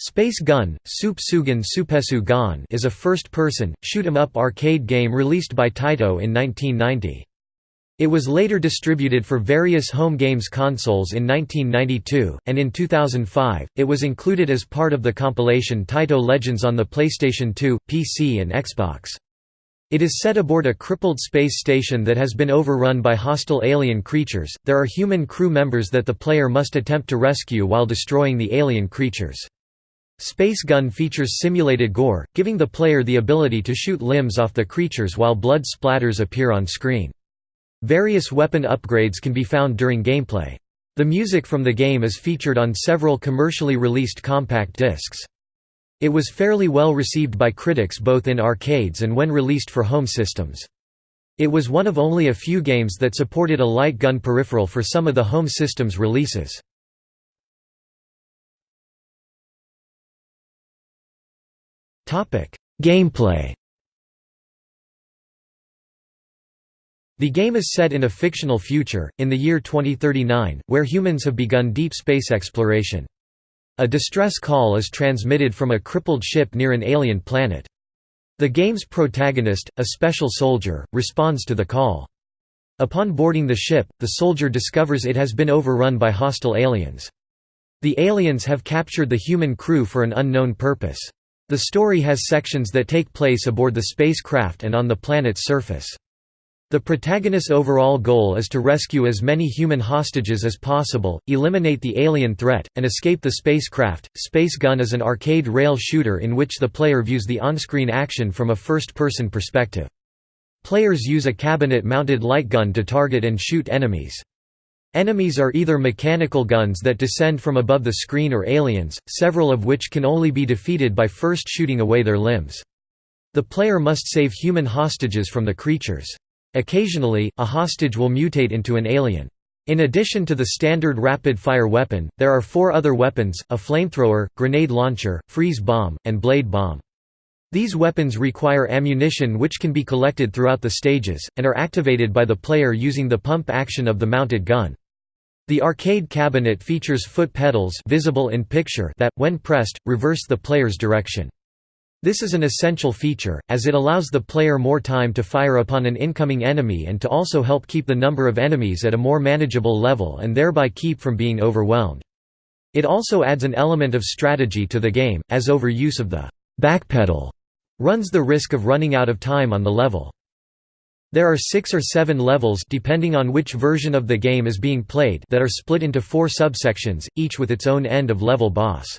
Space Gun, Soup Sugan Supesu is a first-person, shoot-'em-up arcade game released by Taito in 1990. It was later distributed for various home games consoles in 1992, and in 2005, it was included as part of the compilation Taito Legends on the PlayStation 2, PC and Xbox. It is set aboard a crippled space station that has been overrun by hostile alien creatures. There are human crew members that the player must attempt to rescue while destroying the alien creatures. Space Gun features simulated gore, giving the player the ability to shoot limbs off the creatures while blood splatters appear on screen. Various weapon upgrades can be found during gameplay. The music from the game is featured on several commercially released compact discs. It was fairly well received by critics both in arcades and when released for home systems. It was one of only a few games that supported a light gun peripheral for some of the home systems releases. Gameplay The game is set in a fictional future, in the year 2039, where humans have begun deep space exploration. A distress call is transmitted from a crippled ship near an alien planet. The game's protagonist, a special soldier, responds to the call. Upon boarding the ship, the soldier discovers it has been overrun by hostile aliens. The aliens have captured the human crew for an unknown purpose. The story has sections that take place aboard the spacecraft and on the planet's surface. The protagonist's overall goal is to rescue as many human hostages as possible, eliminate the alien threat, and escape the spacecraft. Space Gun is an arcade rail shooter in which the player views the on-screen action from a first-person perspective. Players use a cabinet-mounted light gun to target and shoot enemies. Enemies are either mechanical guns that descend from above the screen or aliens, several of which can only be defeated by first shooting away their limbs. The player must save human hostages from the creatures. Occasionally, a hostage will mutate into an alien. In addition to the standard rapid-fire weapon, there are four other weapons, a flamethrower, grenade launcher, freeze bomb, and blade bomb. These weapons require ammunition which can be collected throughout the stages, and are activated by the player using the pump action of the mounted gun. The arcade cabinet features foot pedals visible in picture that, when pressed, reverse the player's direction. This is an essential feature, as it allows the player more time to fire upon an incoming enemy and to also help keep the number of enemies at a more manageable level and thereby keep from being overwhelmed. It also adds an element of strategy to the game, as overuse of the backpedal runs the risk of running out of time on the level. There are six or seven levels depending on which version of the game is being played that are split into four subsections, each with its own end-of-level boss.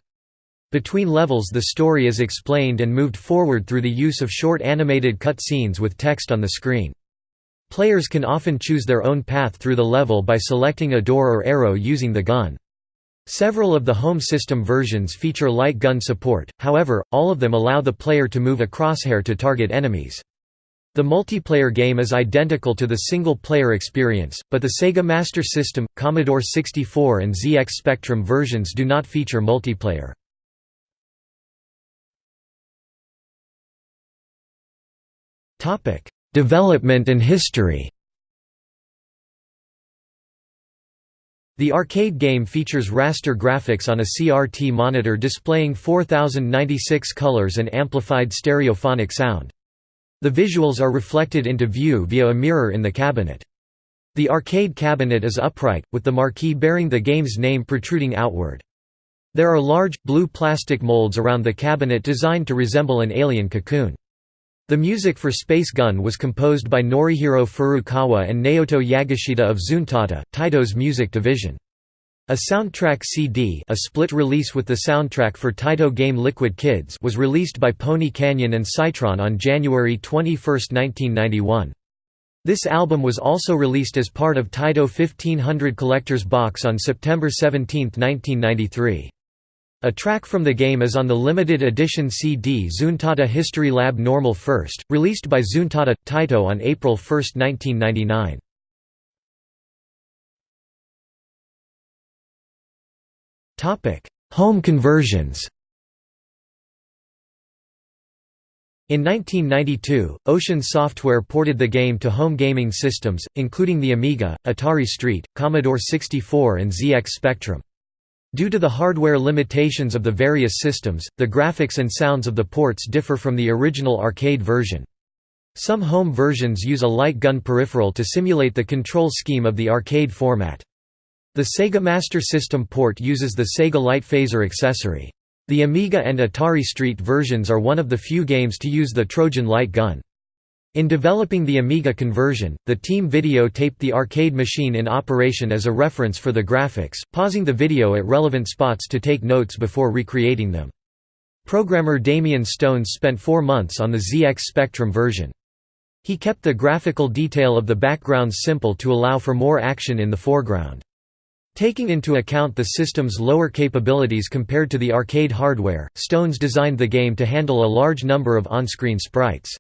Between levels the story is explained and moved forward through the use of short animated cut scenes with text on the screen. Players can often choose their own path through the level by selecting a door or arrow using the gun. Several of the home system versions feature light gun support, however, all of them allow the player to move a crosshair to target enemies. The multiplayer game is identical to the single-player experience, but the Sega Master System, Commodore 64 and ZX Spectrum versions do not feature multiplayer. Development and history The arcade game features raster graphics on a CRT monitor displaying 4096 colors and amplified stereophonic sound. The visuals are reflected into view via a mirror in the cabinet. The arcade cabinet is upright, with the marquee bearing the game's name protruding outward. There are large, blue plastic molds around the cabinet designed to resemble an alien cocoon. The music for Space Gun was composed by Norihiro Furukawa and Naoto Yagishita of Zuntata, Taito's music division. A soundtrack CD a split release with the soundtrack for Taito game Liquid Kids was released by Pony Canyon and Scitron on January 21, 1991. This album was also released as part of Taito 1500 Collector's Box on September 17, 1993. A track from the game is on the limited edition CD Zuntata History Lab Normal First, released by Zuntata – Taito on April 1, 1999. Home conversions In 1992, Ocean Software ported the game to home gaming systems, including the Amiga, Atari ST, Commodore 64 and ZX Spectrum. Due to the hardware limitations of the various systems, the graphics and sounds of the ports differ from the original arcade version. Some home versions use a light gun peripheral to simulate the control scheme of the arcade format. The Sega Master System port uses the Sega Light Phaser accessory. The Amiga and Atari ST versions are one of the few games to use the Trojan light gun. In developing the Amiga conversion, the team videotaped the arcade machine in operation as a reference for the graphics, pausing the video at relevant spots to take notes before recreating them. Programmer Damian Stones spent four months on the ZX Spectrum version. He kept the graphical detail of the backgrounds simple to allow for more action in the foreground. Taking into account the system's lower capabilities compared to the arcade hardware, Stones designed the game to handle a large number of on-screen sprites.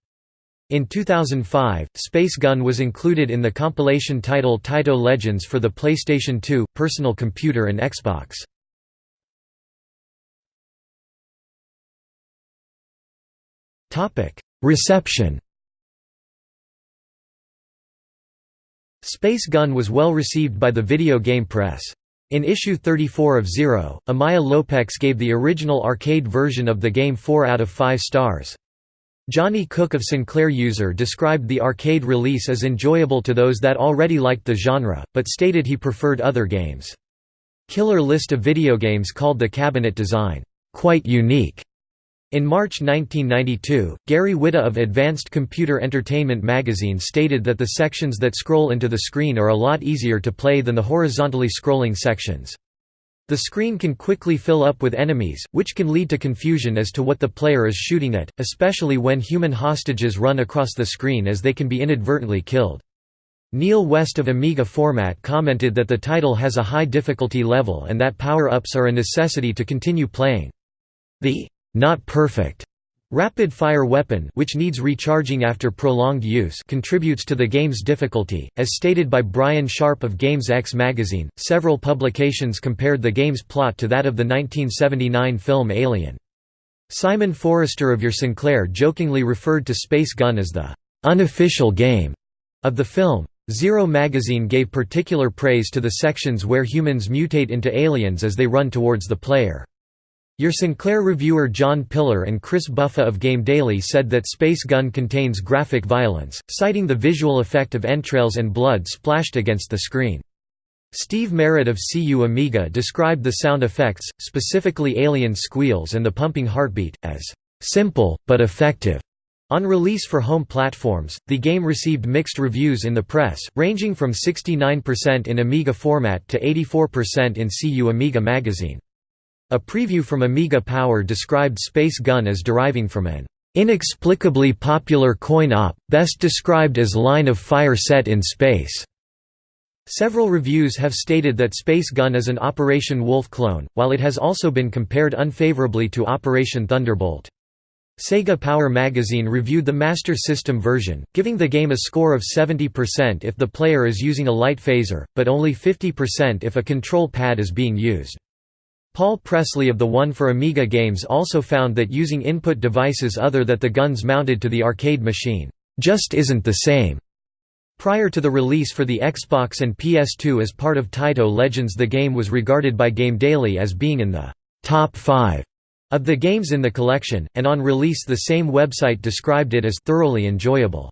In 2005, Space Gun was included in the compilation title Taito Legends for the PlayStation 2, Personal Computer and Xbox. Reception Space Gun was well received by the video game press. In issue 34 of Zero, Amaya Lopez gave the original arcade version of the game 4 out of 5 stars. Johnny Cook of Sinclair User described the arcade release as enjoyable to those that already liked the genre, but stated he preferred other games. Killer List of Videogames called the cabinet design, "...quite unique." In March 1992, Gary Whitta of Advanced Computer Entertainment magazine stated that the sections that scroll into the screen are a lot easier to play than the horizontally scrolling sections. The screen can quickly fill up with enemies, which can lead to confusion as to what the player is shooting at, especially when human hostages run across the screen as they can be inadvertently killed. Neil West of Amiga Format commented that the title has a high difficulty level and that power-ups are a necessity to continue playing. The not perfect Rapid-fire weapon which needs recharging after prolonged use contributes to the game's difficulty, as stated by Brian Sharp of Games X magazine. Several publications compared the game's plot to that of the 1979 film Alien. Simon Forrester of Your Sinclair jokingly referred to Space Gun as the unofficial game of the film. Zero magazine gave particular praise to the sections where humans mutate into aliens as they run towards the player. Your Sinclair reviewer Jon Pillar and Chris Buffa of Game Daily said that Space Gun contains graphic violence, citing the visual effect of entrails and blood splashed against the screen. Steve Merrett of CU Amiga described the sound effects, specifically alien squeals and the pumping heartbeat, as simple, but effective. On release for home platforms, the game received mixed reviews in the press, ranging from 69% in Amiga format to 84% in CU Amiga magazine. A preview from Amiga Power described Space Gun as deriving from an inexplicably popular coin-op, best described as line of fire set in space. Several reviews have stated that Space Gun is an Operation Wolf clone, while it has also been compared unfavorably to Operation Thunderbolt. Sega Power magazine reviewed the Master System version, giving the game a score of 70% if the player is using a light phaser, but only 50% if a control pad is being used. Paul Presley of the One for Amiga Games also found that using input devices other than the guns mounted to the arcade machine, "...just isn't the same." Prior to the release for the Xbox and PS2 as part of Taito Legends the game was regarded by Game Daily as being in the «top 5» of the games in the collection, and on release the same website described it as «thoroughly enjoyable».